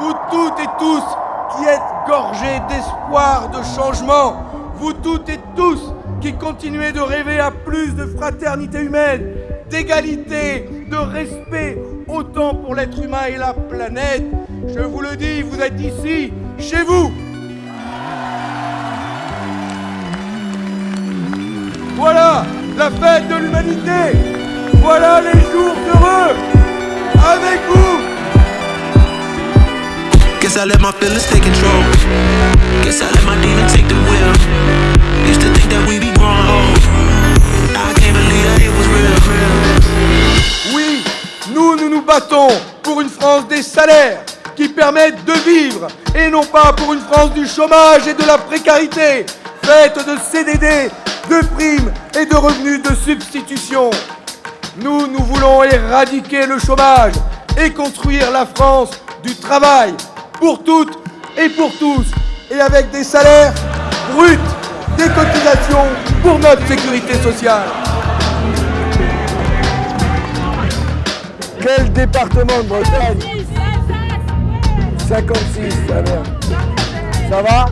vous toutes et tous qui êtes gorgés d'espoir, de changement, vous toutes et tous qui continuez de rêver à plus de fraternité humaine, d'égalité, de respect, autant pour l'être humain et la planète. Je vous le dis, vous êtes ici, chez vous. Voilà la fête de l'humanité. Voilà les jours heureux avec vous. Feelings. Oui, nous, nous nous battons pour une France des salaires qui permettent de vivre et non pas pour une France du chômage et de la précarité, faite de CDD, de primes et de revenus de substitution. Nous, nous voulons éradiquer le chômage et construire la France du travail pour toutes et pour tous, et avec des salaires bruts, des cotisations pour notre sécurité sociale. Quel département de Bretagne? 56, ça va Ça va?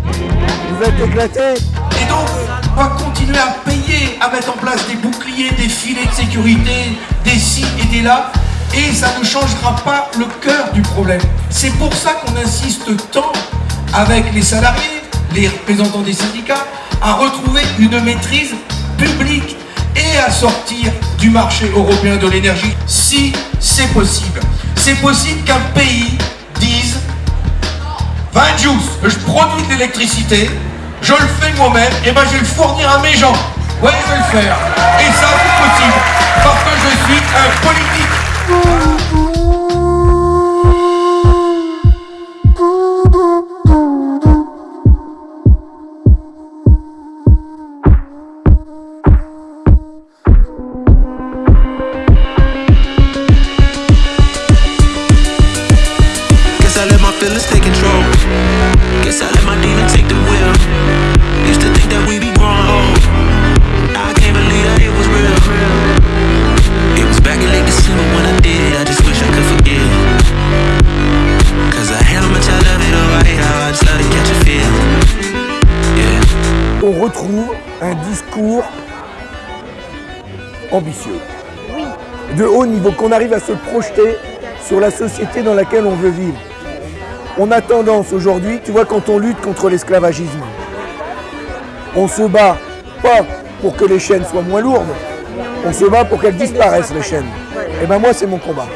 Vous êtes éclatés Et donc, on va continuer à payer, à mettre en place des boucliers, des filets de sécurité, des ci et des là, et ça ne changera pas le cœur du problème. C'est pour ça qu'on insiste tant avec les salariés, les représentants des syndicats, à retrouver une maîtrise publique et à sortir du marché européen de l'énergie si c'est possible. C'est possible qu'un pays dise 20 juice, je produis de l'électricité, je le fais moi-même, et ben je vais le fournir à mes gens. Ouais, je vais le faire. Et ça, c'est possible. I let my demons take the wheel. Used to think that we be growing old. I can't believe that it was real. It was back in late December when I did it. I just wish I could forget. Cause I had how much I love it, oh, I hate how I just love to catch a feel. Yeah. On retrouve un discours ambitieux, de haut niveau, qu'on arrive à se projeter sur la société dans laquelle on veut vivre. On a tendance aujourd'hui, tu vois, quand on lutte contre l'esclavagisme, on se bat pas pour que les chaînes soient moins lourdes, on se bat pour qu'elles disparaissent, les chaînes. Et ben moi, c'est mon combat.